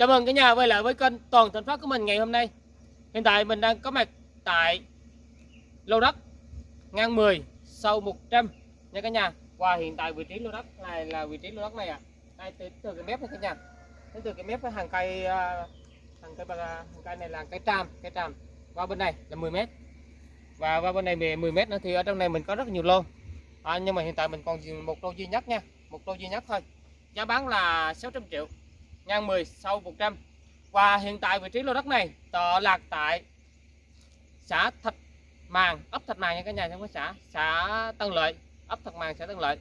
Chào mừng cả nhà quay lại với kênh Toàn Thành Phát của mình ngày hôm nay. Hiện tại mình đang có mặt tại lô đất ngang 10 sâu 100 nha cả nhà. Và hiện tại vị trí lô đất này là vị trí lô đất này ạ. À. Đây từ, từ cái mép này cả nhà. Đến từ cái mép với hàng cây à, hàng cây hàng cây này là cây tràm, cây tràm. Qua bên này là 10 mét. Và qua bên này 10 mét nữa thì ở trong này mình có rất nhiều lô. À, nhưng mà hiện tại mình còn một lô duy nhất nha, một lô duy nhất thôi. Giá bán là 600 triệu ngang 10 sâu 100 và hiện tại vị trí lô đất này tọa lạc tại xã Thạch Màng ấp Thạch Màng nha cả nhà trong cái xã xã Tân Lợi ấp Thạch Màng xã Tân Lợi.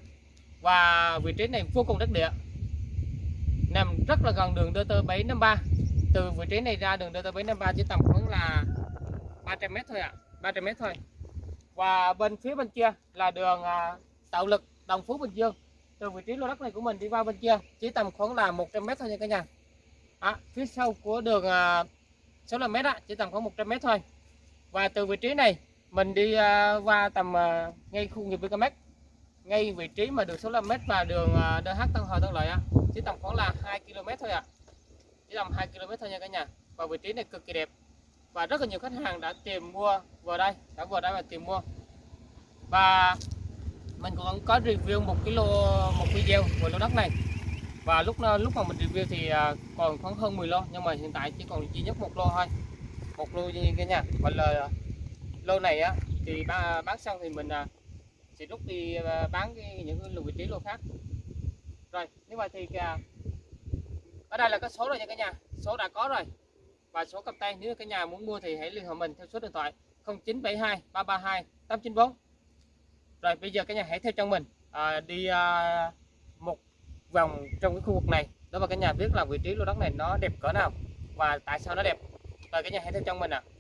Và vị trí này vô cùng đất địa nằm rất là gần đường DT 753 từ vị trí này ra đường DT 753 chỉ tầm khoảng là 300m thôi ạ à, 300m thôi. Và bên phía bên kia là đường à, tạo lực Đồng Phú Bình Dương từ vị trí lô đất này của mình đi qua bên kia chỉ tầm khoảng là 100 mét thôi nha cả nhà. À, phía sau của đường à, uh, 65 mét á, chỉ tầm khoảng 100 mét thôi. Và từ vị trí này mình đi à, qua tầm à, ngay khu nghiệp VKMX ngay vị trí mà đường 65 mét và đường uh, DH Tân Hòa Tân Lợi á, chỉ tầm khoảng là 2 km thôi ạ. À. chỉ tầm 2 km thôi nha cả nhà. Và vị trí này cực kỳ đẹp. Và rất là nhiều khách hàng đã tìm mua vào đây đã vào đây và tìm mua. Và mình cũng có review một cái lô một video về lô đất này. Và lúc ờ, lúc mà mình review thì ờ, còn khoảng hơn 10 lô nhưng mà hiện tại chỉ còn duy nhất một lô thôi. Một lô như cái nha. Và lời lô này á thì bán xong thì mình ờ, sẽ rút đi bán cái, những lô vị trí lô khác. Rồi như vậy thì ở đây là cái số rồi nha cả nhà. Số đã có rồi. Và số cầm tay nếu cả nhà muốn mua thì hãy liên hệ mình theo số điện thoại 0972 332 894 rồi bây giờ cả nhà hãy theo chân mình à, đi à, một vòng trong cái khu vực này đó và cả nhà biết là vị trí lô đất này nó đẹp cỡ nào và tại sao nó đẹp rồi cả nhà hãy theo chân mình ạ à.